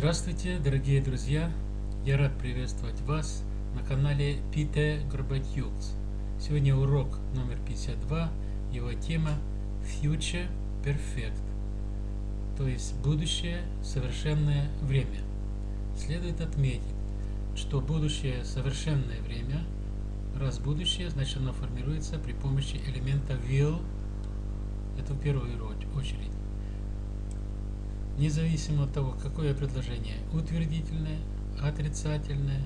Здравствуйте, дорогие друзья! Я рад приветствовать вас на канале Peter Gorbatyuks. Сегодня урок номер 52, его тема Future Perfect, то есть будущее совершенное время. Следует отметить, что будущее совершенное время, раз будущее, значит оно формируется при помощи элемента will, это в первую очередь независимо от того, какое предложение утвердительное, отрицательное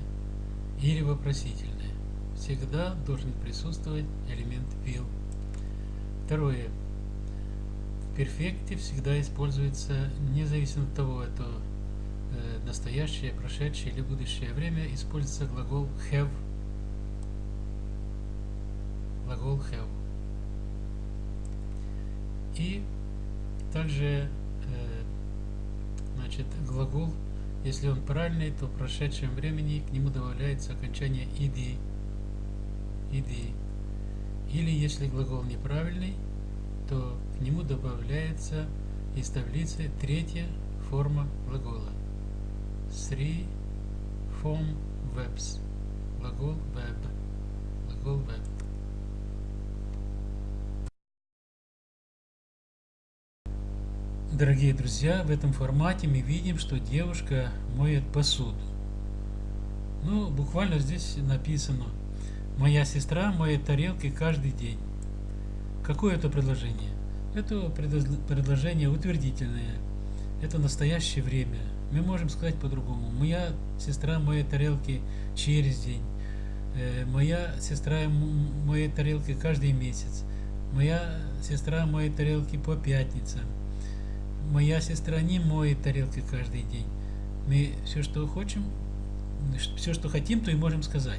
или вопросительное. Всегда должен присутствовать элемент will. Второе. В перфекте всегда используется, независимо от того, это э, настоящее, прошедшее или будущее время, используется глагол have. Глагол have. И также Значит, глагол, если он правильный, то в прошедшем времени к нему добавляется окончание иди. Иди. Или если глагол неправильный, то к нему добавляется из таблицы третья форма глагола. Three form verbs. Глагол verb. Глагол verb. Дорогие друзья, в этом формате мы видим, что девушка моет посуду. Ну, буквально здесь написано «Моя сестра моет тарелки каждый день». Какое это предложение? Это предложение утвердительное. Это настоящее время. Мы можем сказать по-другому. Моя сестра моет тарелки через день. Э, моя сестра моет тарелки каждый месяц. Моя сестра моет тарелки по пятницам моя сестра не моет тарелки каждый день. Мы все, что хотим, все, что хотим, то и можем сказать.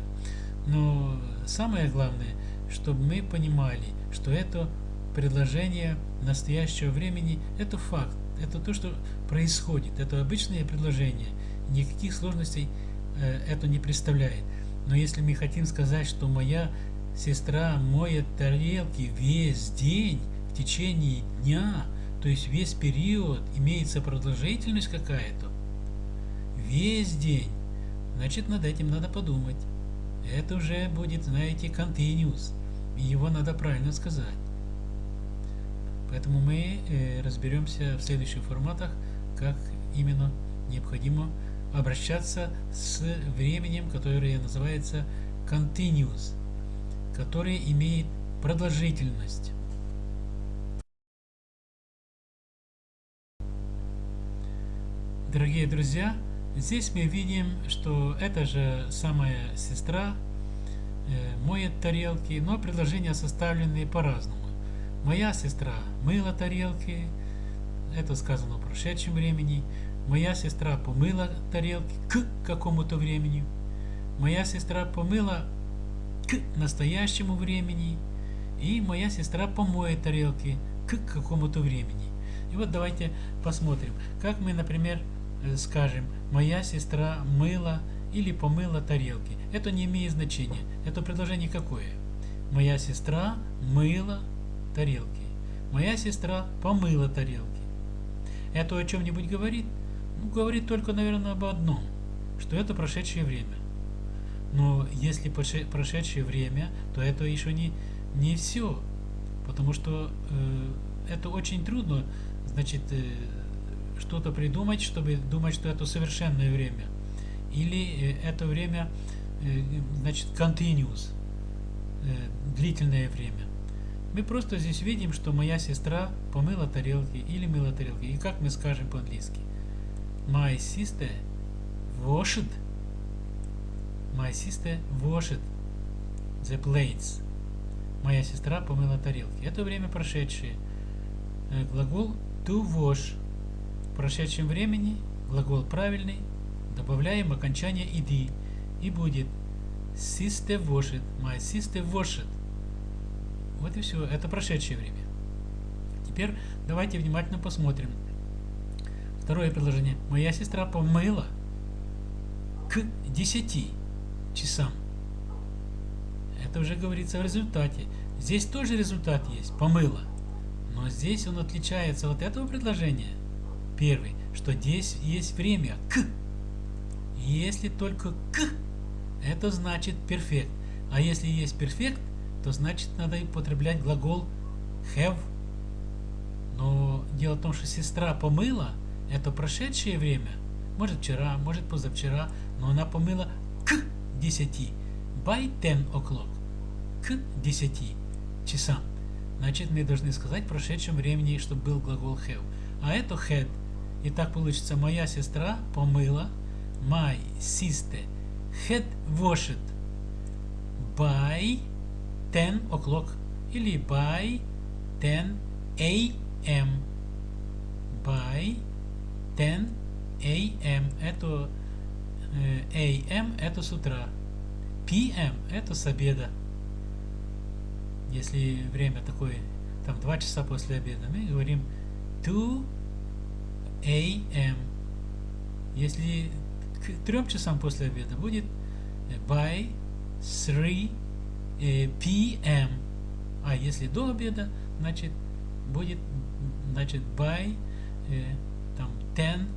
Но самое главное, чтобы мы понимали, что это предложение настоящего времени, это факт, это то, что происходит, это обычное предложение, никаких сложностей э, это не представляет. Но если мы хотим сказать, что моя сестра моет тарелки весь день, в течение дня, то есть весь период имеется продолжительность какая-то. Весь день. Значит, над этим надо подумать. Это уже будет, знаете, continuous. И его надо правильно сказать. Поэтому мы э, разберемся в следующих форматах, как именно необходимо обращаться с временем, которое называется continuous, который имеет продолжительность. Дорогие друзья, здесь мы видим, что эта же самая сестра э, моет тарелки, но предложения составлены по-разному. Моя сестра мыла тарелки, это сказано в прошедшем времени. Моя сестра помыла тарелки к какому-то времени. Моя сестра помыла к настоящему времени. И моя сестра помоет тарелки к какому-то времени. И вот давайте посмотрим, как мы, например, скажем, моя сестра мыла или помыла тарелки. Это не имеет значения. Это предложение какое? Моя сестра мыла тарелки. Моя сестра помыла тарелки. Это о чем-нибудь говорит? Ну, говорит только, наверное, об одном, что это прошедшее время. Но если прошедшее время, то это еще не, не все. Потому что э, это очень трудно, значит, э, что-то придумать, чтобы думать, что это совершенное время. Или э, это время, э, значит, continuous, э, длительное время. Мы просто здесь видим, что моя сестра помыла тарелки или мыла тарелки. И как мы скажем по-английски? My sister washed. My sister washed the plates. Моя сестра помыла тарелки. Это время прошедшее. Глагол to wash прошедшем времени глагол правильный, добавляем окончание иди и будет sister washed, my sister washed. Вот и все, это прошедшее время. Теперь давайте внимательно посмотрим. Второе предложение. Моя сестра помыла к 10 часам. Это уже говорится в результате. Здесь тоже результат есть. Помыла. Но здесь он отличается от этого предложения Первый, что здесь есть время к. Если только к, это значит перфект. А если есть перфект, то значит надо употреблять глагол have. Но дело в том, что сестра помыла, это прошедшее время. Может вчера, может позавчера, но она помыла к 10. By 10 o'clock. К 10 часам. Значит, мы должны сказать в прошедшем времени, чтобы был глагол have. А это had. И так получится, моя сестра помыла. My sister had washed by 10 o'clock. Или by 10 a.m. By 10 a.m. Это э, a.m. это с утра. p.m. это с обеда если время такое, там 2 часа после обеда, мы говорим 2 a.m. Если к 3 часам после обеда будет by 3 p.m. А если до обеда, значит будет значит by там 10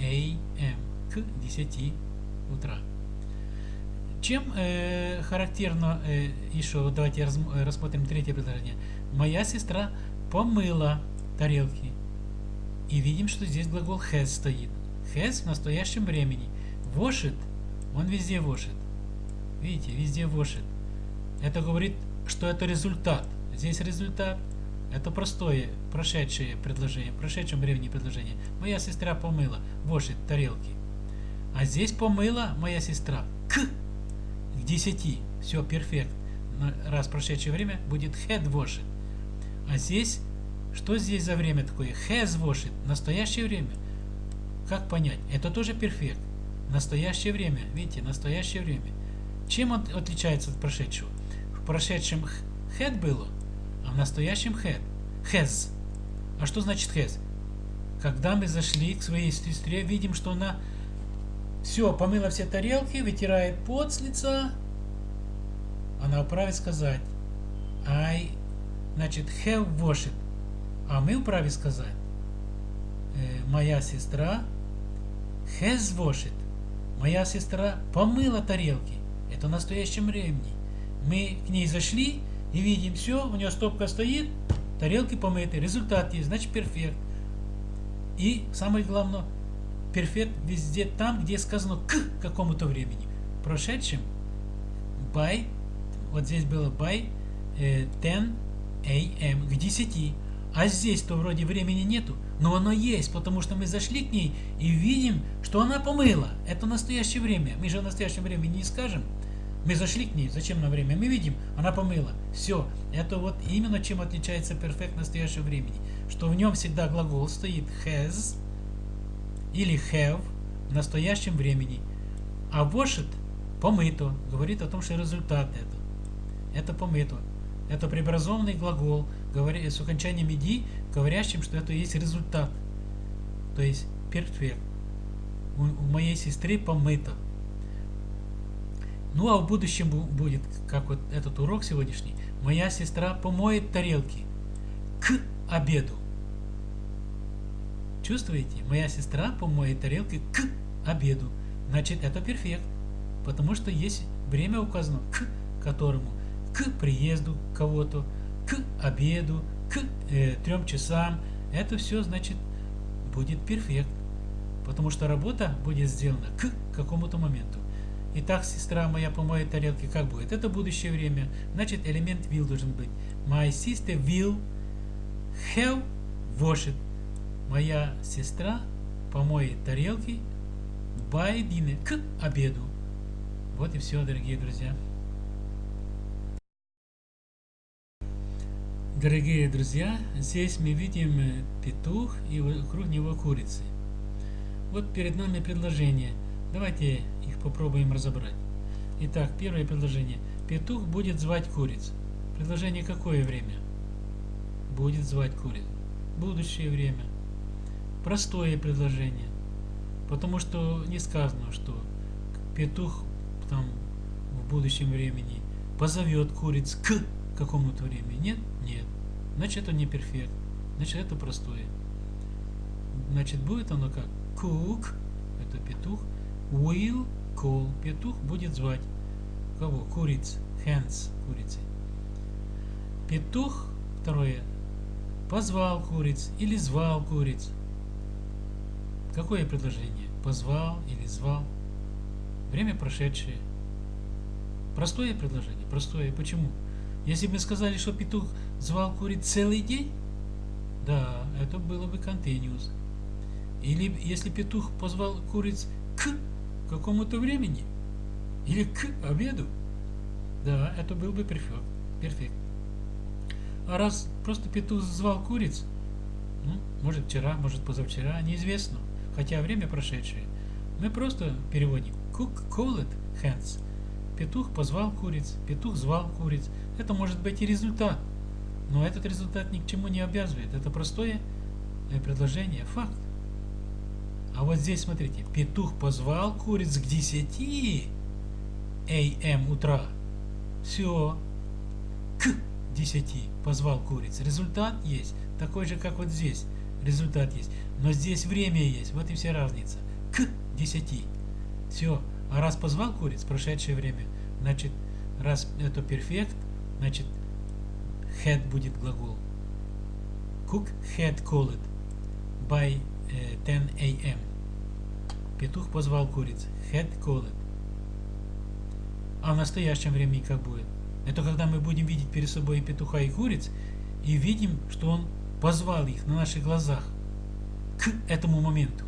a.m. к 10 утра. Чем э, характерно э, еще, давайте раз, рассмотрим третье предложение. Моя сестра помыла тарелки. И видим, что здесь глагол has стоит. Has в настоящем времени. Washit, он везде washit. Видите, везде washit. Это говорит, что это результат. Здесь результат. Это простое, прошедшее предложение, в прошедшем времени предложение. Моя сестра помыла, washit тарелки. А здесь помыла моя сестра к к 10. Все, перфект. Раз прошедшее время будет had washed. А здесь, что здесь за время такое? Has washed. Настоящее время. Как понять? Это тоже перфект. Настоящее время. Видите, настоящее время. Чем он отличается от прошедшего? В прошедшем had было, а в настоящем had. Has. А что значит has? Когда мы зашли к своей сестре, видим, что она все, помыла все тарелки, вытирает пот с лица. Она вправе сказать I, значит, have washed. А мы вправе сказать э, моя сестра washed. Моя сестра помыла тарелки. Это в настоящем времени. Мы к ней зашли и видим все, у нее стопка стоит, тарелки помыты, результат есть, значит перфект. И самое главное, перфект везде там, где сказано к какому-то времени. В прошедшем by, вот здесь было by э, 10 am, к 10. А здесь-то вроде времени нету, но оно есть, потому что мы зашли к ней и видим, что она помыла. Это настоящее время. Мы же в настоящем времени не скажем. Мы зашли к ней, зачем на время? Мы видим, она помыла. Все. Это вот именно чем отличается перфект настоящего времени. Что в нем всегда глагол стоит has, или have в настоящем времени. А washed помыто говорит о том, что результат это. Это помыто. Это преобразованный глагол с окончанием иди, говорящим, что это есть результат. То есть перфект. У, у моей сестры помыто. Ну а в будущем будет, как вот этот урок сегодняшний, моя сестра помоет тарелки к обеду. Чувствуете? Моя сестра помоет тарелки к обеду. Значит, это перфект. Потому что есть время указано к которому. К приезду кого-то, к обеду, к э, трем часам. Это все, значит, будет перфект. Потому что работа будет сделана к какому-то моменту. Итак, сестра моя помоет тарелки, как будет? Это будущее время. Значит, элемент will должен быть. My sister will have washed моя сестра помоет тарелки by dinner, к обеду. Вот и все, дорогие друзья. Дорогие друзья, здесь мы видим э, петух и вокруг него курицы. Вот перед нами предложение. Давайте их попробуем разобрать. Итак, первое предложение. Петух будет звать куриц. Предложение какое время? Будет звать куриц. Будущее время простое предложение. Потому что не сказано, что петух там в будущем времени позовет куриц к какому-то времени. Нет? Нет. Значит, это не перфект. Значит, это простое. Значит, будет оно как cook, это петух, will call, петух будет звать кого? Куриц, hens, курицы. Петух, второе, позвал куриц или звал куриц. Какое предложение? Позвал или звал? Время прошедшее. Простое предложение, простое. Почему? Если бы мы сказали, что петух звал куриц целый день, да, это было бы continuous. Или если петух позвал куриц к какому-то времени, или к обеду, да, это был бы перфект. А раз просто петух звал куриц, ну, может вчера, может позавчера, неизвестно, хотя время прошедшее, мы просто переводим cook called hens. Петух позвал куриц, петух звал куриц. Это может быть и результат. Но этот результат ни к чему не обязывает. Это простое э, предложение, факт. А вот здесь, смотрите, петух позвал куриц к 10 АМ утра. Все. К 10 позвал куриц. Результат есть. Такой же, как вот здесь. Результат есть. Но здесь время есть. Вот и вся разница. К 10. Все. А раз позвал куриц, прошедшее время, значит, раз это перфект, значит, had будет глагол. Cook had called by uh, 10 a.m. Петух позвал куриц. Had called. А в настоящем времени как будет? Это когда мы будем видеть перед собой и петуха, и куриц, и видим, что он позвал их на наших глазах к этому моменту.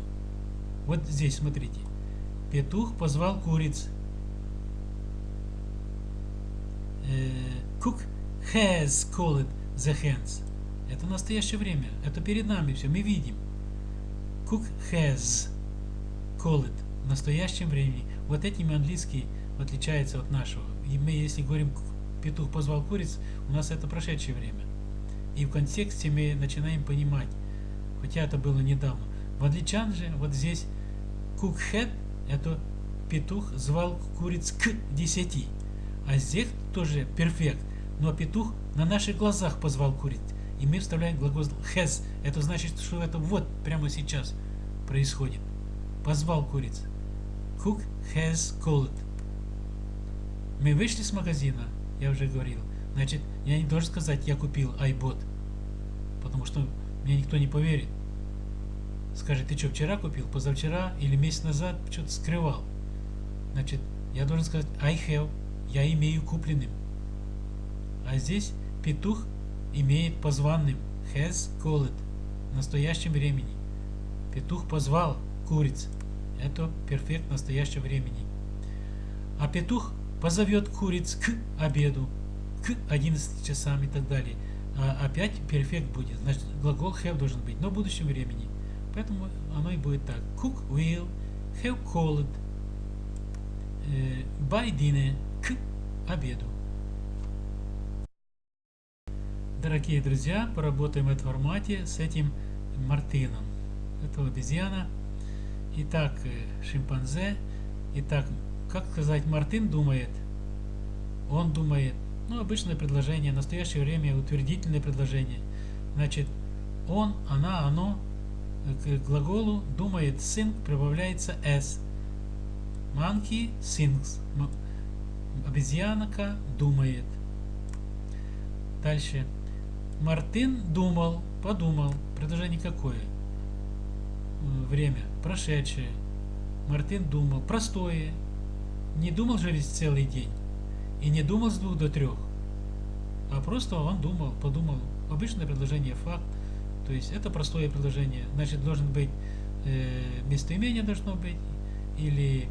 Вот здесь, смотрите. Петух позвал куриц. Cook has called the hens. Это настоящее время. Это перед нами все. Мы видим. Cook has called в настоящем времени. Вот этим английский отличается от нашего. И мы, если говорим петух позвал куриц, у нас это прошедшее время. И в контексте мы начинаем понимать, хотя это было недавно. В англичан же вот здесь cook had это петух звал куриц к 10. А здесь тоже перфект. Но петух на наших глазах позвал куриц. И мы вставляем глагол has. Это значит, что это вот прямо сейчас происходит. Позвал куриц. Cook has called. Мы вышли с магазина, я уже говорил. Значит, я не должен сказать, я купил iBot. Потому что мне никто не поверит скажет, ты что, вчера купил, позавчера или месяц назад что-то скрывал. Значит, я должен сказать I have, я имею купленным. А здесь петух имеет позванным, has called, в настоящем времени. Петух позвал куриц. Это перфект настоящего времени. А петух позовет куриц к обеду, к 11 часам и так далее. А опять перфект будет. Значит, глагол have должен быть, но в будущем времени. Поэтому оно и будет так. Cook will have called э, by dinner к обеду. Дорогие друзья, поработаем в этом формате с этим Мартином. Это обезьяна. Итак, э, шимпанзе. Итак, как сказать, Мартин думает. Он думает. Ну, обычное предложение, в настоящее время утвердительное предложение. Значит, он, она, оно к глаголу думает think прибавляется s. Monkey thinks. Обезьянка думает. Дальше. Мартин думал, подумал. Предложение какое? Время. Прошедшее. Мартин думал. Простое. Не думал же весь целый день. И не думал с двух до трех. А просто он думал, подумал. Обычное предложение факт. То есть это простое предложение. Значит, должен быть э, местоимение должно быть, или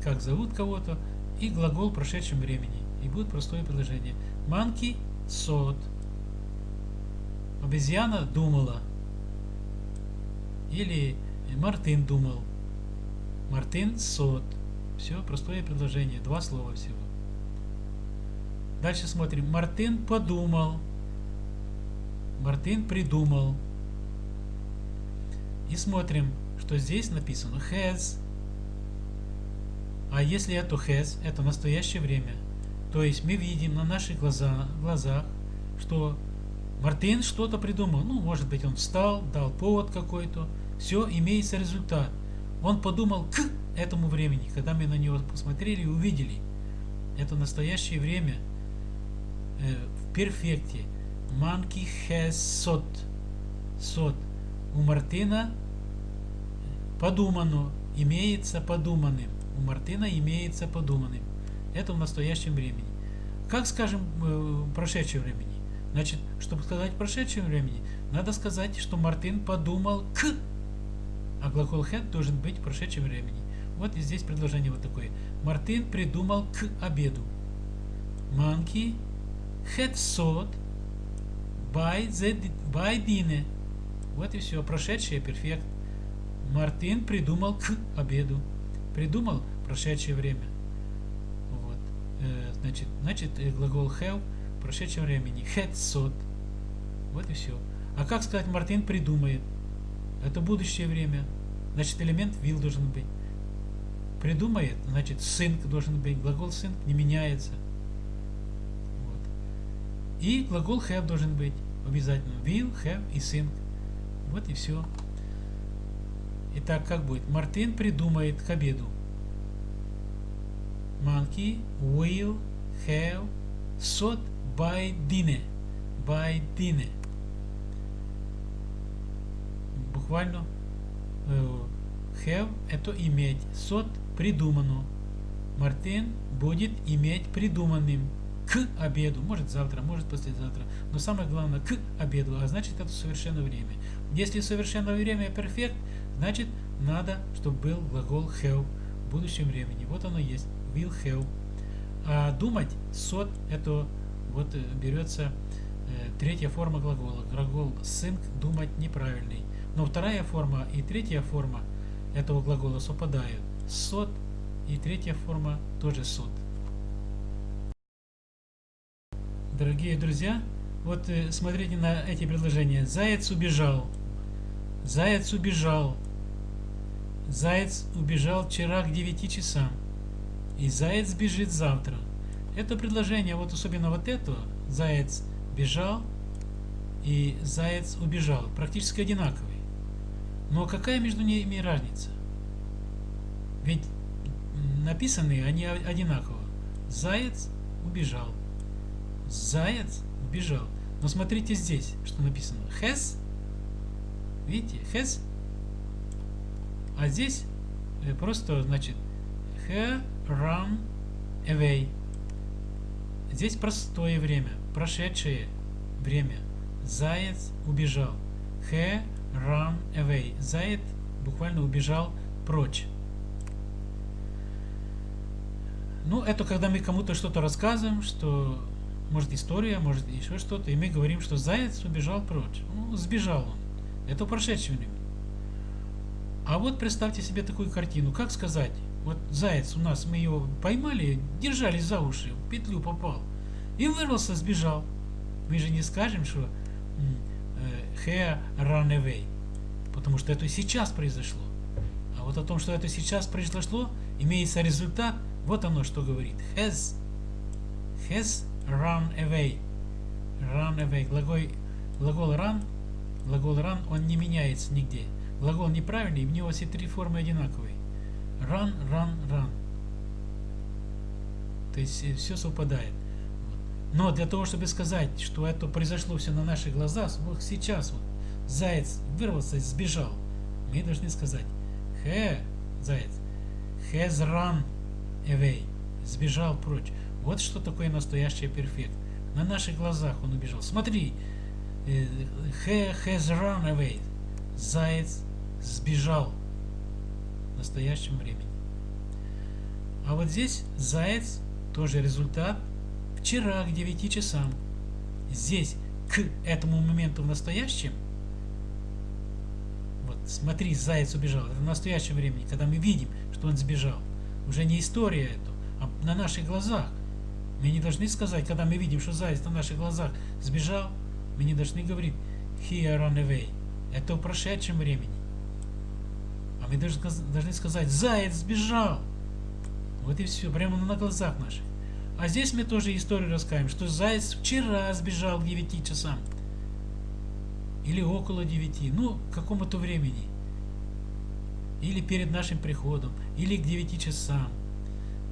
как зовут кого-то, и глагол в прошедшем времени. И будет простое предложение. Monkey thought. Обезьяна думала. Или Мартин думал. Мартин thought. Все, простое предложение. Два слова всего. Дальше смотрим. Мартин подумал. Мартин придумал. И смотрим, что здесь написано has. А если это has, это настоящее время, то есть мы видим на наших глаза, глазах, что Мартин что-то придумал. Ну, может быть, он встал, дал повод какой-то, Все, имеется результат. Он подумал к этому времени, когда мы на него посмотрели и увидели. Это настоящее время э, в перфекте. Monkey has sot. Sot. У Мартина подумано, имеется подуманным. У Мартина имеется подуманным. Это в настоящем времени. Как скажем в прошедшем времени? Значит, чтобы сказать в прошедшем времени, надо сказать, что Мартин подумал к, а глагол had должен быть в прошедшем времени. Вот и здесь предложение вот такое. Мартин придумал к обеду. Monkey had thought by, the, by dinner. Вот и все. Прошедшее перфект. Мартин придумал к обеду. Придумал прошедшее время. Вот. Э, значит, значит, э, глагол have в прошедшем времени. Had thought. Вот и все. А как сказать Мартин придумает? Это будущее время. Значит, элемент will должен быть. Придумает, значит, sync должен быть. Глагол sync не меняется. И глагол have должен быть обязательно. Will, have и sync. Вот и все. Итак, как будет? Мартин придумает к обеду. Monkey will have thought by dinner. By dinner. Буквально э, have это иметь. Thought придумано. Мартин будет иметь придуманным к обеду. Может завтра, может послезавтра. Но самое главное к обеду. А значит это совершенное время. Если совершенное время перфект, значит надо, чтобы был глагол have в будущем времени. Вот оно есть. Will have. А думать сот это вот берется э, третья форма глагола. Глагол think думать неправильный. Но вторая форма и третья форма этого глагола совпадают. Сот и третья форма тоже сот. Дорогие друзья, вот э, смотрите на эти предложения. Заяц убежал. Заяц убежал. Заяц убежал вчера к 9 часам. И заяц бежит завтра. Это предложение, вот особенно вот это, заяц бежал и заяц убежал, практически одинаковые. Но какая между ними разница? Ведь написанные они одинаково. Заяц убежал. Заяц убежал. Но смотрите здесь, что написано. Has. Видите? Has. А здесь э, просто, значит, he run away. Здесь простое время, прошедшее время. Заяц убежал. He run away. Заяц буквально убежал прочь. Ну, это когда мы кому-то что-то рассказываем, что может история, может еще что-то, и мы говорим, что заяц убежал прочь. Ну, сбежал он. Это прошедшее время. А вот представьте себе такую картину. Как сказать? Вот заяц у нас, мы его поймали, держали за уши, в петлю попал. И вырвался, сбежал. Мы же не скажем, что he run away. Потому что это сейчас произошло. А вот о том, что это сейчас произошло, имеется результат, вот оно что говорит. Has, has run away. Run away. Глагол, глагол run, глагол run, он не меняется нигде. Глагол неправильный, в него все три формы одинаковые. Run, run, run. То есть э, все совпадает. Но для того, чтобы сказать, что это произошло все на наших глазах, вот сейчас вот заяц вырвался и сбежал, мы должны сказать he, заяц, has run away, сбежал прочь. Вот что такое настоящий перфект. На наших глазах он убежал. Смотри, he has run away. Заяц сбежал в настоящем времени. А вот здесь заяц тоже результат вчера к 9 часам. Здесь к этому моменту в настоящем вот смотри, заяц убежал. Это в настоящем времени, когда мы видим, что он сбежал. Уже не история это, а на наших глазах. Мы не должны сказать, когда мы видим, что заяц на наших глазах сбежал, мы не должны говорить he run away. Это в прошедшем времени. А мы должны, должны сказать, заяц сбежал. Вот и все, прямо на глазах наших. А здесь мы тоже историю расскажем, что заяц вчера сбежал к 9 часам. Или около 9, ну, к какому-то времени. или перед нашим приходом, или к 9 часам,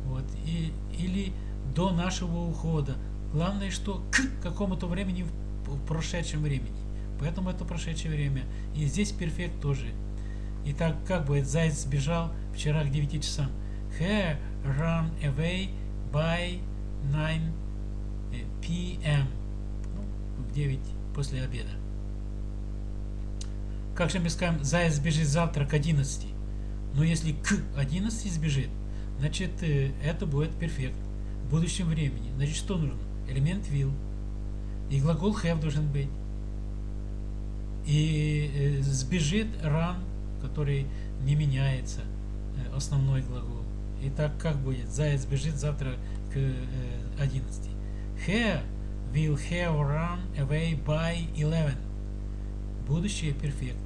вот, и, или до нашего ухода. Главное, что к какому-то времени в, прошедшем времени. Поэтому это прошедшее время. И здесь перфект тоже. Итак, как будет заяц сбежал вчера к 9 часам. He ran away by 9 p.m. Ну, в 9 после обеда. Как же мы скажем, заяц сбежит завтра к 11? Но если к 11 сбежит, значит э, это будет перфект будущем времени. Значит, что нужно? Элемент will. И глагол have должен быть. И э, сбежит run, который не меняется, э, основной глагол. Итак, как будет? Заяц бежит завтра к 11. He will have run away by 11. Будущее перфект.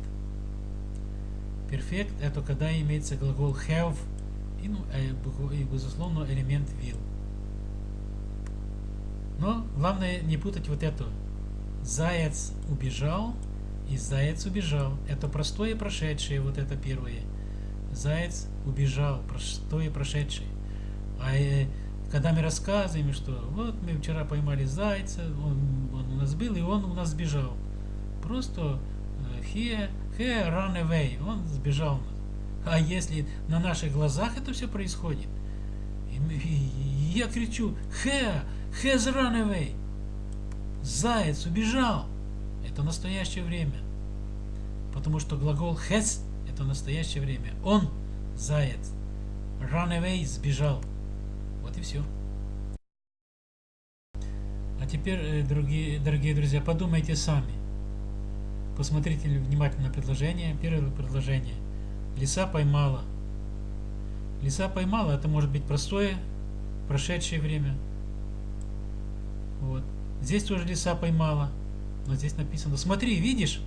Перфект это когда имеется глагол have и, ну, и безусловно элемент will. Но главное не путать вот это. Заяц убежал и заяц убежал. Это простое прошедшее, вот это первое. Заяц убежал, простое прошедшее. А э, когда мы рассказываем, что вот мы вчера поймали зайца, он, он у нас был, и он у нас сбежал. Просто э, he, he run away, он сбежал. А если на наших глазах это все происходит, я кричу, he, has run away, заяц убежал, это настоящее время. Потому что глагол has это настоящее время. Он, заяц, run away, сбежал. Вот и все. А теперь, э, дорогие, дорогие друзья, подумайте сами. Посмотрите внимательно предложение. Первое предложение. Лиса поймала. Лиса поймала, это может быть простое, прошедшее время. Вот. Здесь тоже лиса поймала. Но здесь написано, смотри, видишь?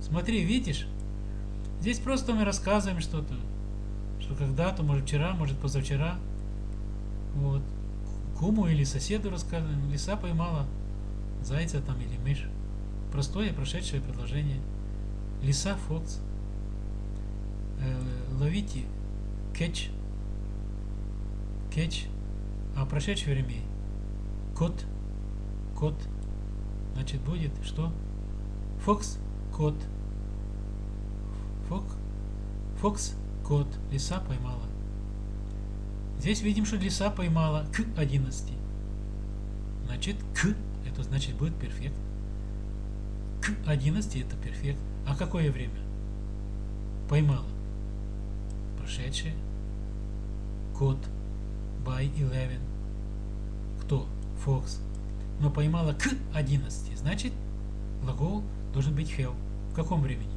Смотри, видишь? Здесь просто мы рассказываем что-то что когда-то, может вчера, может позавчера, вот, куму или соседу рассказываем, лиса поймала зайца там или мышь. Простое прошедшее предложение. Лиса Фокс. Э, ловите кетч. Кетч. А прошедшее время кот. Кот. Значит будет что? Фокс. Кот. Фок. Фокс Кот, лиса поймала. Здесь видим, что лиса поймала к 11. Значит, к, это значит будет перфект. К 11 это перфект. А какое время? Поймала. Прошедшее. Кот. By 11. Фокс. Но поймала к 11. Значит, глагол должен быть have. В каком времени?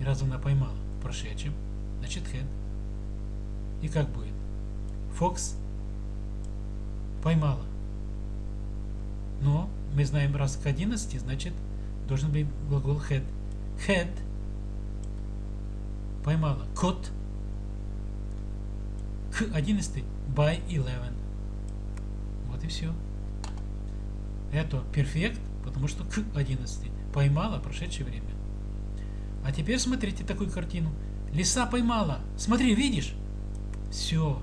И раз она поймала? прошедшем, значит had. И как будет? Fox поймала. Но мы знаем раз к 11, значит должен быть глагол had. Had поймала. Caught к 11 by 11. Вот и все. Это перфект, потому что к 11 поймала прошедшее время. А теперь смотрите такую картину. Лиса поймала. Смотри, видишь? Все.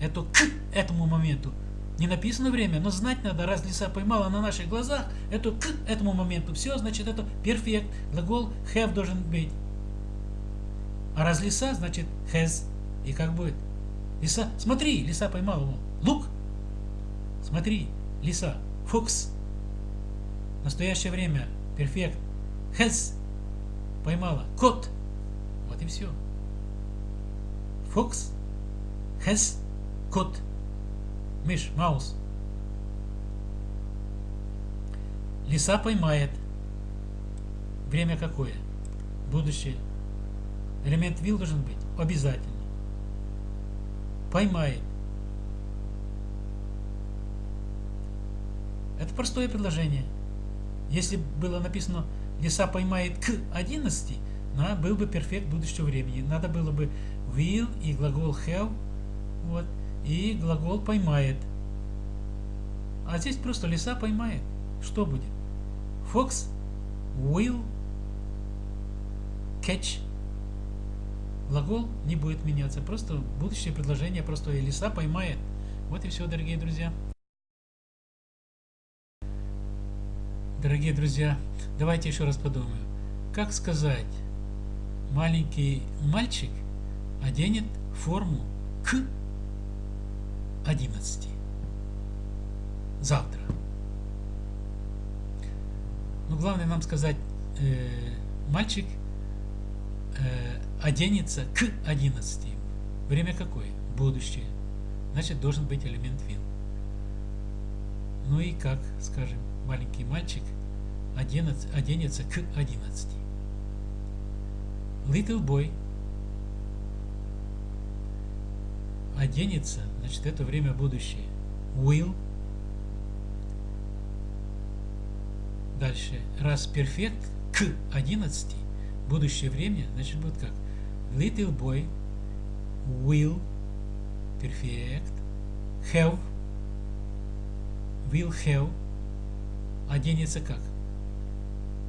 Это к этому моменту. Не написано время, но знать надо, раз лиса поймала на наших глазах, это к этому моменту. Все, значит, это перфект. Глагол have должен быть. А раз лиса, значит has. И как будет? Лиса, смотри, лиса поймала его. Лук. Смотри, лиса. Фокс. Настоящее время. Перфект. Has поймала. Кот. Вот и все. Фокс. Has. Кот. Мышь. Маус. Лиса поймает. Время какое? Будущее. Элемент will должен быть обязательно. Поймает. Простое предложение. Если было написано лиса поймает к 11, на, был бы перфект будущего времени. Надо было бы will и глагол have, вот, и глагол поймает. А здесь просто лиса поймает. Что будет? Fox will catch глагол не будет меняться. Просто будущее предложение простое. Лиса поймает. Вот и все, дорогие друзья. Дорогие друзья, давайте еще раз подумаем. Как сказать, маленький мальчик оденет форму к 11 завтра. Но главное нам сказать, э, мальчик э, оденется к 11. Время какое? Будущее. Значит, должен быть элемент will. Ну и как, скажем, маленький мальчик оденется, к 11. Little boy оденется, значит, это время будущее. Will. Дальше. Раз перфект к 11, будущее время, значит, будет как? Little boy will perfect have will have оденется как?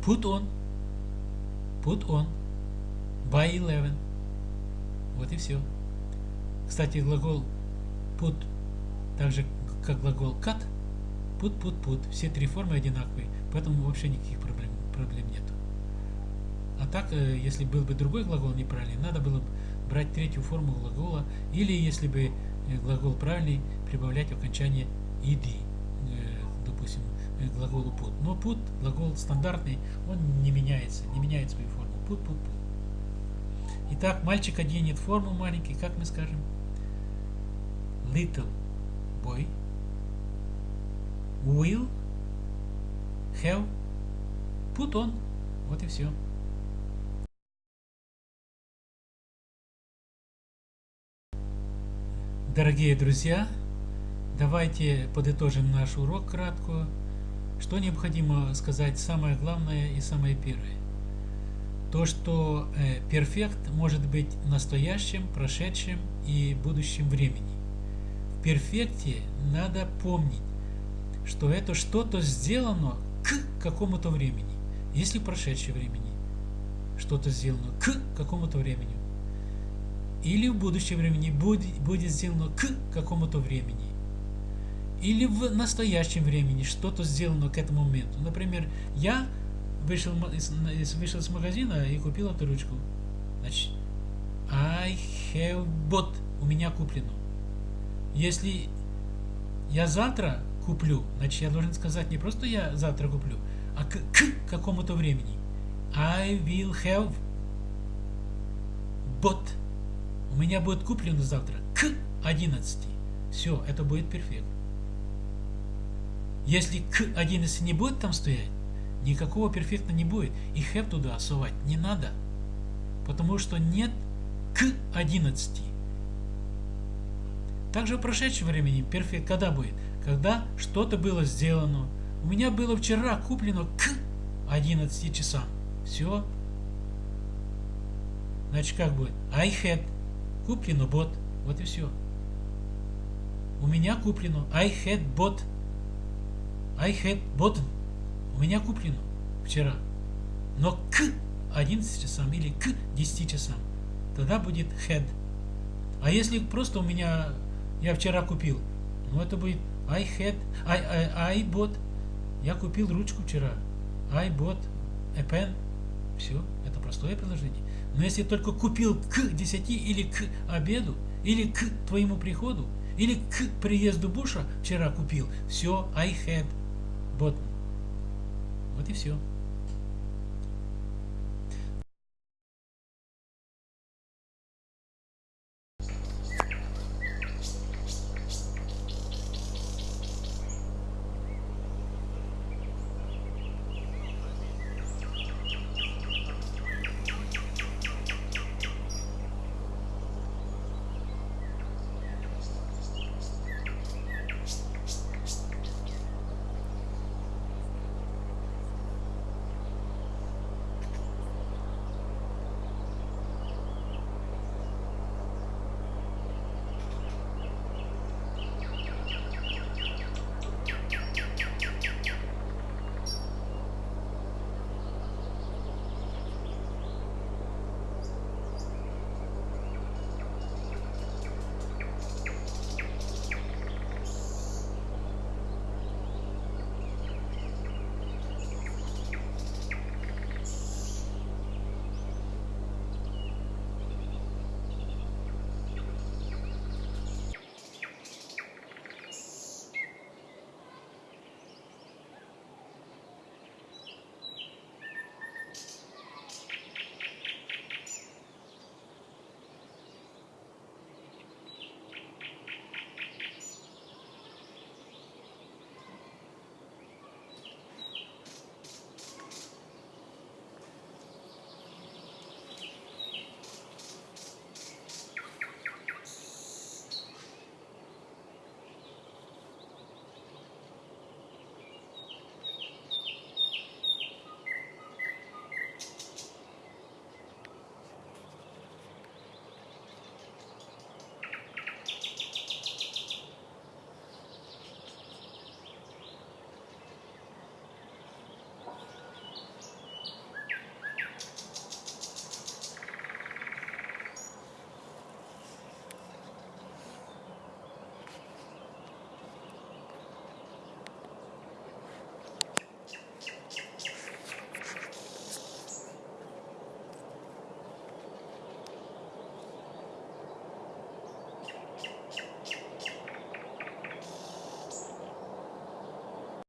Put on put on by 11 вот и все. Кстати, глагол put, так же как глагол cut, put, put, put, все три формы одинаковые, поэтому вообще никаких проблем, проблем нет. А так, э, если был бы другой глагол неправильный, надо было брать третью форму глагола, или если бы э, глагол правильный, прибавлять окончание ed, допустим, глаголу put. Но put, глагол стандартный, он не меняется, не меняет свою форму. Put, put, put. Итак, мальчик оденет форму маленький, как мы скажем? little boy will have put on. Вот и все. Дорогие друзья, давайте подытожим наш урок кратко. Что необходимо сказать самое главное и самое первое? То, что э, перфект может быть настоящим, прошедшим и будущим времени перфекте надо помнить, что это что-то сделано к какому-то времени. Если прошедшее времени что-то сделано к какому-то времени. Или в будущем времени будет сделано к какому-то времени. Или в настоящем времени что-то сделано к этому моменту. Например, я вышел вышел из магазина и купил эту ручку. Значит, I have bought. У меня куплено. Если я завтра куплю, значит я должен сказать не просто я завтра куплю, а к, к какому-то времени. I will have bought. У меня будет куплено завтра к 11. Все, это будет перфект. Если к 11 не будет там стоять, никакого перфекта не будет. И have туда совать не надо. Потому что нет к 11. Также в прошедшем времени перфект когда будет? Когда что-то было сделано. У меня было вчера куплено к 11 часам. Все. Значит, как будет? I had. Куплено bought. Вот и все. У меня куплено. I had bought. I had bought. У меня куплено вчера. Но к 11 часам или к 10 часам. Тогда будет had. А если просто у меня я вчера купил. Ну, это будет I had, I, I, I bought. Я купил ручку вчера. I bought a pen. Все, это простое предложение. Но если только купил к 10 или к обеду, или к твоему приходу, или к приезду Буша вчера купил, все, I had bought. Вот и все.